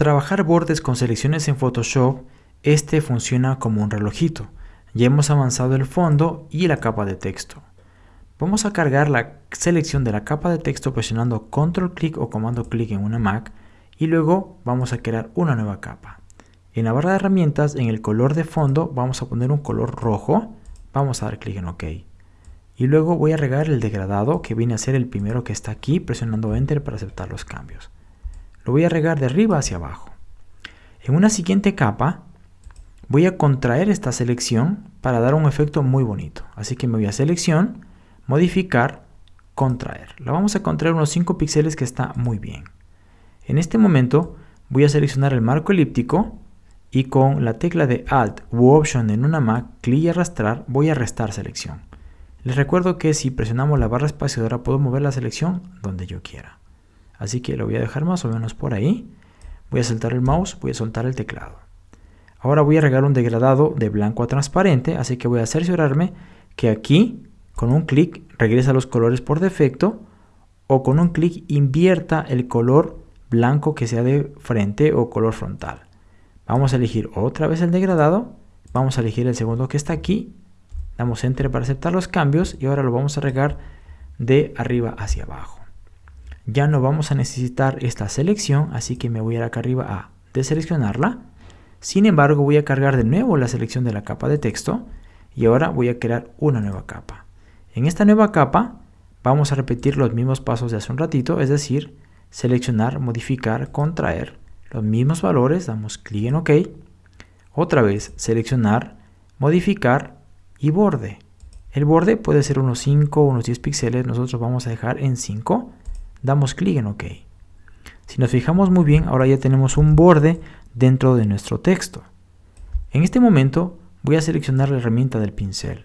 trabajar bordes con selecciones en Photoshop, este funciona como un relojito. Ya hemos avanzado el fondo y la capa de texto. Vamos a cargar la selección de la capa de texto presionando control clic o comando clic en una Mac y luego vamos a crear una nueva capa. En la barra de herramientas, en el color de fondo, vamos a poner un color rojo. Vamos a dar clic en OK. Y luego voy a regar el degradado, que viene a ser el primero que está aquí, presionando Enter para aceptar los cambios. Lo voy a regar de arriba hacia abajo. En una siguiente capa, voy a contraer esta selección para dar un efecto muy bonito. Así que me voy a Selección, Modificar, Contraer. La vamos a contraer unos 5 píxeles que está muy bien. En este momento voy a seleccionar el marco elíptico y con la tecla de Alt u Option en una Mac, clic y arrastrar, voy a restar selección. Les recuerdo que si presionamos la barra espaciadora puedo mover la selección donde yo quiera. Así que lo voy a dejar más o menos por ahí. Voy a soltar el mouse, voy a soltar el teclado. Ahora voy a regar un degradado de blanco a transparente, así que voy a cerciorarme que aquí con un clic regresa los colores por defecto o con un clic invierta el color blanco que sea de frente o color frontal. Vamos a elegir otra vez el degradado. Vamos a elegir el segundo que está aquí. Damos Enter para aceptar los cambios y ahora lo vamos a regar de arriba hacia abajo. Ya no vamos a necesitar esta selección, así que me voy a ir acá arriba a deseleccionarla. Sin embargo, voy a cargar de nuevo la selección de la capa de texto y ahora voy a crear una nueva capa. En esta nueva capa vamos a repetir los mismos pasos de hace un ratito, es decir, seleccionar, modificar, contraer, los mismos valores, damos clic en OK. Otra vez, seleccionar, modificar y borde. El borde puede ser unos 5 o unos 10 píxeles, nosotros vamos a dejar en 5. Damos clic en OK. Si nos fijamos muy bien, ahora ya tenemos un borde dentro de nuestro texto. En este momento voy a seleccionar la herramienta del pincel.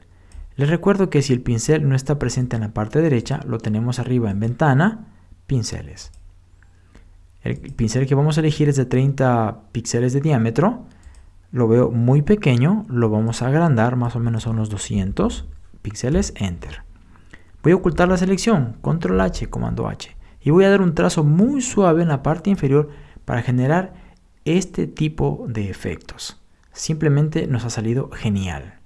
Les recuerdo que si el pincel no está presente en la parte derecha, lo tenemos arriba en ventana, pinceles. El pincel que vamos a elegir es de 30 píxeles de diámetro. Lo veo muy pequeño, lo vamos a agrandar más o menos a unos 200 píxeles, Enter. Voy a ocultar la selección, Control H, Comando H. Y voy a dar un trazo muy suave en la parte inferior para generar este tipo de efectos. Simplemente nos ha salido genial.